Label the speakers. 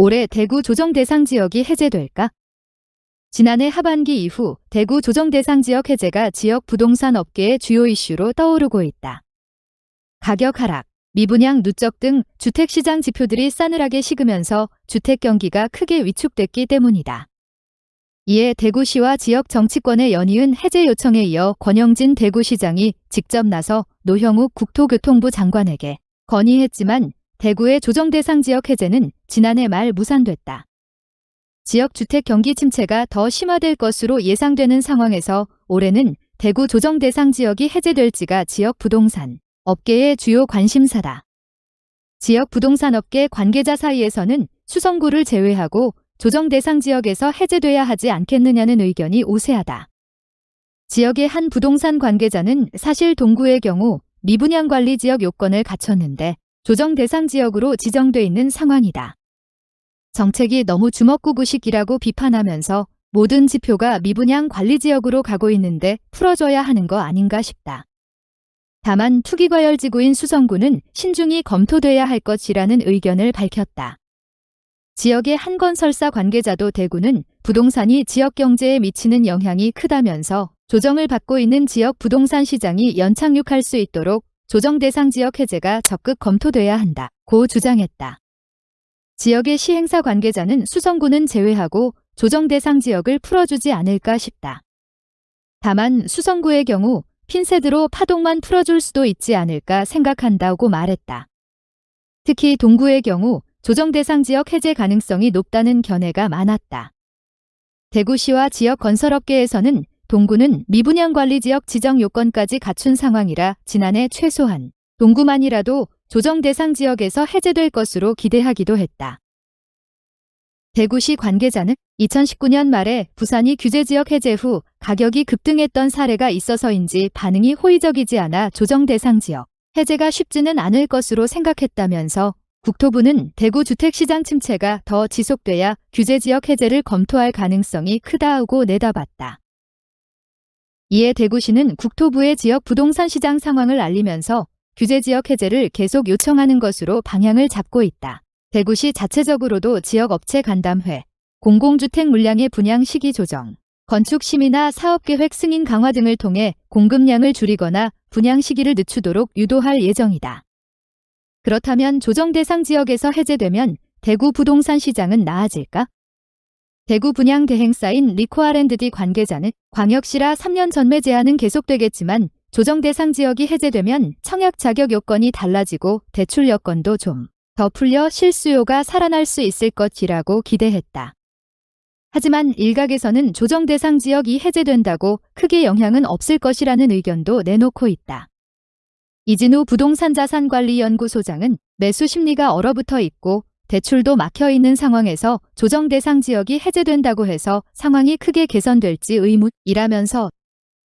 Speaker 1: 올해 대구 조정 대상 지역이 해제될까? 지난해 하반기 이후 대구 조정 대상 지역 해제가 지역 부동산 업계의 주요 이슈로 떠오르고 있다. 가격 하락, 미분양 누적 등 주택시장 지표들이 싸늘하게 식으면서 주택 경기가 크게 위축됐기 때문이다. 이에 대구시와 지역 정치권의 연이은 해제 요청에 이어 권영진 대구시장이 직접 나서 노형욱 국토교통부 장관에게 건의했지만 대구의 조정 대상 지역 해제는 지난해 말 무산됐다. 지역 주택 경기 침체가 더 심화될 것으로 예상되는 상황에서 올해는 대구 조정 대상 지역이 해제될지가 지역 부동산 업계의 주요 관심사다. 지역 부동산 업계 관계자 사이에서는 수성구를 제외하고 조정 대상 지역에서 해제돼야 하지 않겠느냐는 의견이 우세하다. 지역의 한 부동산 관계자는 사실 동구의 경우 미분양 관리 지역 요건을 갖췄는데 조정 대상 지역으로 지정돼 있는 상황이다. 정책이 너무 주먹구구식이라고 비판하면서 모든 지표가 미분양 관리 지역으로 가고 있는데 풀어줘야 하는 거 아닌가 싶다. 다만 투기과열지구인 수성구는 신중히 검토돼야 할 것이라는 의견을 밝혔다. 지역의 한 건설사 관계자도 대구는 부동산이 지역 경제에 미치는 영향이 크다면서 조정을 받고 있는 지역 부동산 시장이 연착륙할 수 있도록 조정 대상 지역 해제가 적극 검토돼야 한다. 고 주장했다. 지역의 시행사 관계자는 수성구는 제외하고 조정 대상 지역을 풀어주지 않을까 싶다. 다만 수성구의 경우 핀셋으로 파동만 풀어줄 수도 있지 않을까 생각한다고 말했다. 특히 동구의 경우 조정 대상 지역 해제 가능성이 높다는 견해가 많았다. 대구시와 지역 건설업계에서는 동구는 미분양 관리 지역 지정 요건까지 갖춘 상황이라 지난해 최소한 동구만이라도 조정 대상 지역에서 해제될 것으로 기대하기도 했다. 대구시 관계자는 2019년 말에 부산이 규제 지역 해제 후 가격이 급등했던 사례가 있어서인지 반응이 호의적이지 않아 조정 대상 지역 해제가 쉽지는 않을 것으로 생각했다면서 국토부는 대구 주택시장 침체가 더 지속돼야 규제 지역 해제를 검토할 가능성이 크다고 내다봤다. 이에 대구시는 국토부의 지역 부동산 시장 상황을 알리면서 규제 지역 해제를 계속 요청하는 것으로 방향을 잡고 있다. 대구시 자체적으로도 지역 업체 간담회, 공공주택 물량의 분양 시기 조정, 건축 심의나 사업계획 승인 강화 등을 통해 공급량을 줄이거나 분양 시기를 늦추도록 유도할 예정이다. 그렇다면 조정 대상 지역에서 해제되면 대구 부동산 시장은 나아질까? 대구 분양 대행사인 리코아랜드디 관계자는 광역시라 3년 전매 제한은 계속되겠지만 조정 대상 지역이 해제되면 청약 자격 요건이 달라지고 대출 여건도 좀 더 풀려 실수요가 살아날 수 있을 것이라고 기대했다. 하지만 일각에서는 조정 대상 지역이 해제된다고 크게 영향은 없을 것이라는 의견도 내놓고 있다. 이진우 부동산자산관리연구소장은 매수 심리가 얼어붙어 있고 대출도 막혀 있는 상황에서 조정 대상 지역이 해제된다고 해서 상황이 크게 개선될지 의문이라면서